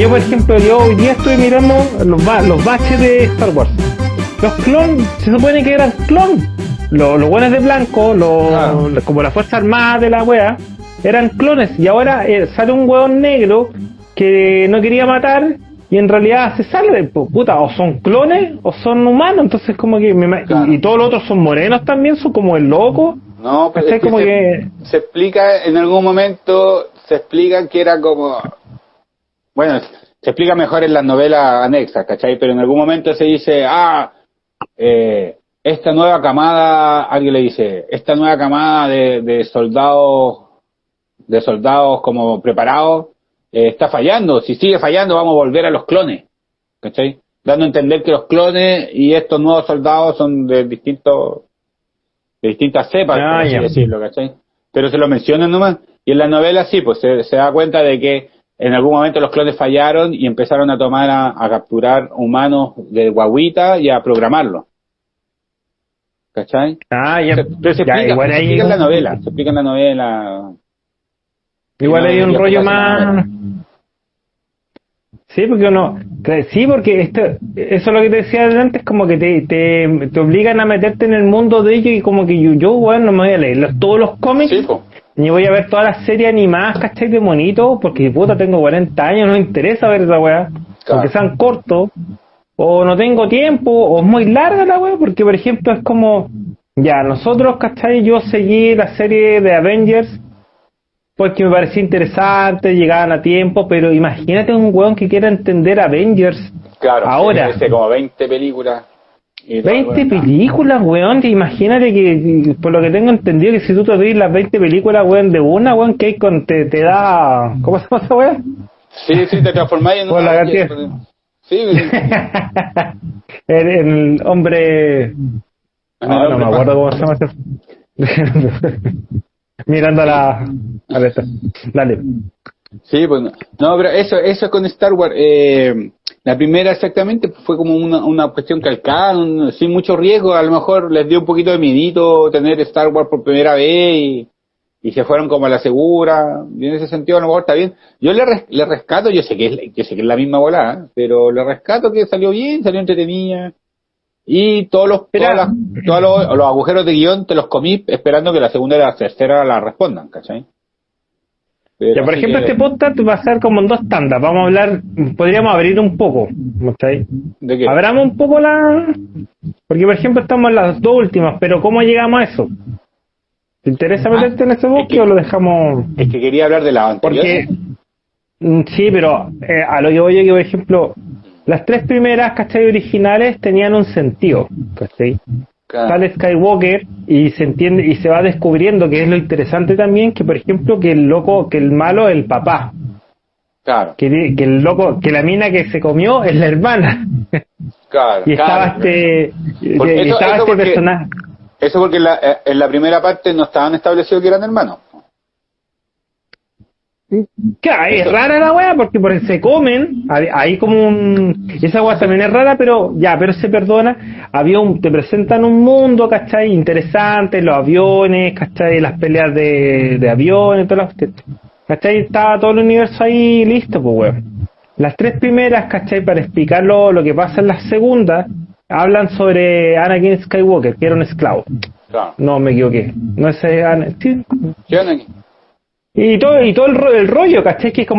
yo por ejemplo, yo hoy día estoy mirando los, ba- los baches de Star Wars. Los clon, se supone que eran clon. Los, los buenos de blanco, los, Claro. como la Fuerza Armada de la wea, eran clones. Y ahora eh, sale un hueón negro que no quería matar y en realidad se sale, puta, o son clones o son humanos. Entonces como que, me Claro. y, todos los otros son morenos también, son como el loco. No, pero ¿Cachai? es que como se, que... se explica en algún momento, se explica que era como, bueno, se explica mejor en las novelas anexas, ¿cachai? Pero en algún momento se dice, ah, eh, esta nueva camada, alguien le dice, esta nueva camada de, de soldados, de soldados como preparados, eh, está fallando. Si sigue fallando, vamos a volver a los clones, ¿cachai? Dando a entender que los clones y estos nuevos soldados son de distintos, de distintas cepas, Ah, por así decirlo, ¿cachai? Pero se lo mencionan nomás. Y en la novela sí, pues se, se da cuenta de que en algún momento los clones fallaron y empezaron a tomar a, a capturar humanos de guaguita y a programarlos. ¿Cachai? Ah, ya, Pero se ya, explica, igual se explica en la novela, se explica en la novela. Igual hay un rollo más. Sí, porque uno. Sí, porque esto, eso es lo que te decía antes, como que te, te, te obligan a meterte en el mundo de ellos y como que yo, yo bueno, no me voy a leer los- todos los cómics Sí. Ni voy a ver todas las series animadas, ¿cachai? De monito, porque puta, tengo 40 años, no me interesa ver esa weá, Claro. porque sean cortos, o no tengo tiempo, o es muy larga la weá, porque por ejemplo es como, ya, nosotros, ¿cachai? Yo seguí la serie de Avengers porque me parecía interesante, llegaban a tiempo, pero imagínate un weón que quiera entender Avengers Claro, ahora. Como 20 películas. Y todo, 20 bueno, películas, weón, imagínate que, por lo que tengo entendido, que si tú te ves las 20 películas, weón, de una, weón, que hay con, te, te da, ¿cómo se llama esa weón? Sí, sí, te transformáis en Por una- la cantidad. Sí, sí. el, el hombre, En no, el no hombre me acuerdo cómo se llama ese. Mirando a la, a la. Dale. Sí, pues no, pero eso, eso con Star Wars, eh, la primera exactamente fue como una, una cuestión calcada, un- sin mucho riesgo, a lo mejor les dio un poquito de miedito tener Star Wars por primera vez y, y se fueron como a la segura, y en ese sentido a lo mejor está bien. Yo le, res- le rescato, yo sé que es, yo sé que es la misma volada, pero le rescato que salió bien, salió entretenida. Y todos los, Mira. todas las- todos los, los agujeros de guion te los comí esperando que la segunda y la tercera la respondan, ¿cachai? Pero Ya, por ejemplo, que- este podcast va a ser como en dos tandas. Vamos a hablar, podríamos abrir un poco. ¿cachai? ¿De qué? Abramos un poco la. Porque, por ejemplo, estamos en las dos últimas, pero ¿cómo llegamos a eso? ¿Te interesa Ah, meterte en ese es bosque que- o lo dejamos.? Es que quería hablar de la. Porque. mm, Sí, pero eh, a lo que voy yo, que por ejemplo, las tres primeras, ¿cachai? Originales tenían un sentido, ¿cachai? Sale Skywalker y se entiende y se va descubriendo que es lo interesante también que por ejemplo que el loco que el malo es el papá Claro, que, el loco que la mina que se comió es la hermana claro. y estaba claro. este Porque y eso- estaba eso este porque- personaje Eso porque en la, eh, en la primera parte no estaban establecidos que eran hermanos. Claro, es rara la weá porque por se comen, hay, como un... Esa weá también es rara, pero ya, pero se perdona. Había un, te presentan un mundo, ¿cachai? Interesante, los aviones, ¿cachai? Las peleas de, de aviones, todas las... ¿Cachai? Estaba todo el universo ahí listo, pues weón. Las tres primeras, ¿cachai? Para explicar lo, lo que pasa en las segundas, hablan sobre Anakin Skywalker, que era un esclavo. Claro. No, me equivoqué. No es Anakin. sí. ¿Qué aquí? Y todo, y todo el, el rollo, ¿cachai? Que es como